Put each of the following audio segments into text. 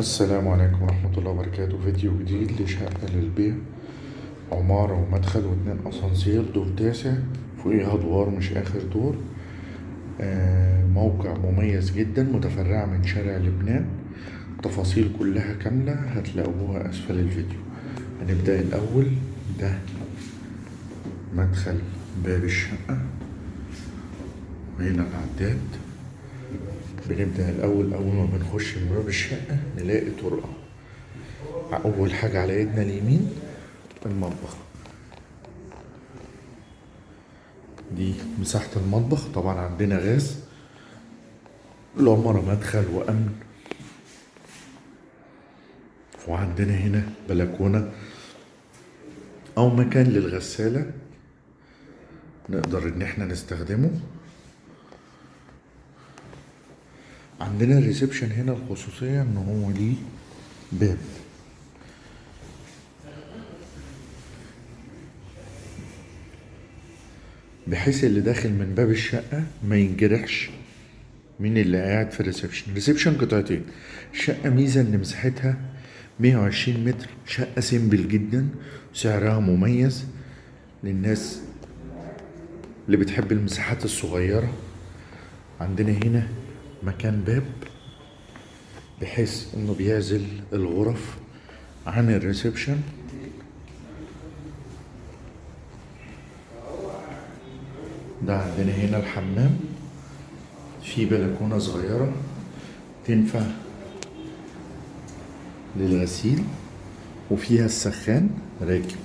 السلام عليكم ورحمة الله وبركاته. فيديو جديد لشقة للبيع. عمارة ومدخل واتنين أسانسير. دور تاسع. فوقيها أدوار مش آخر دور. آه، موقع مميز جدا متفرعة من شارع لبنان. تفاصيل كلها كاملة هتلاقوها أسفل الفيديو. هنبدأ الأول. ده مدخل باب الشقة. وهنا العداد بنبدأ الأول أول ما بنخش من باب الشقة نلاقي طرقة أول حاجة على إيدنا اليمين المطبخ. دي مساحة المطبخ طبعا عندنا غاز العمارة مدخل وأمن. وعندنا هنا بلكونة أو مكان للغسالة نقدر إن إحنا نستخدمه. عندنا ال reception هنا الخصوصية إن هو ليه باب. بحيث اللي داخل من باب الشقة ما ينجرحش مين اللي قاعد في ال reception. ال reception قطعتين. الشقة ميزة إن مساحتها 120 متر. شقة simple جدا. سعرها مميز للناس اللي بتحب المساحات الصغيرة. عندنا هنا مكان باب بحيث إنه بيعزل الغرف عن الريسبشن. ده عندنا هنا الحمام. في بلكونة صغيرة تنفع للغسيل وفيها السخان راكب.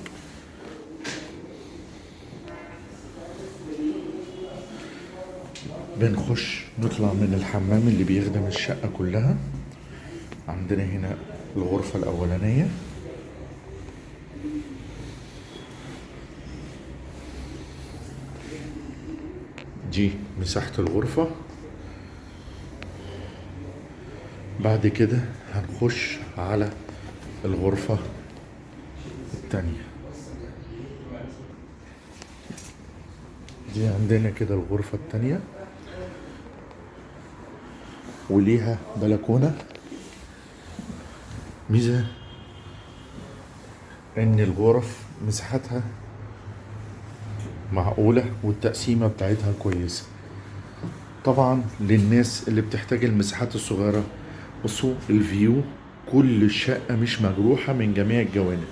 بنخش نطلع من الحمام اللي بيخدم الشقة كلها. عندنا هنا الغرفة الأولانية. دي مساحة الغرفة. بعد كده هنخش على الغرفة التانية. دي عندنا كده الغرفة التانية. وليها بلكونة؟ ميزة إن الغرف مساحتها معقولة والتقسيمة بتاعتها كويسة. طبعا للناس اللي بتحتاج المساحات الصغيرة بصوا ال view كل الشقة مش مجروحة من جميع الجوانب.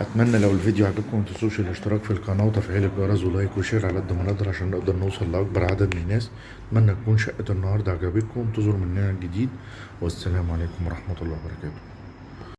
أتمنى لو الفيديو عجبكم متنسوش الاشتراك في القناة وتفعيل الجرس و like و share على قد ما نقدر عشان نقدر نوصل لأكبر عدد من الناس. أتمنى تكون شقة النهارده عجبتكم انتظروا مننا الجديد. والسلام عليكم ورحمة الله وبركاته.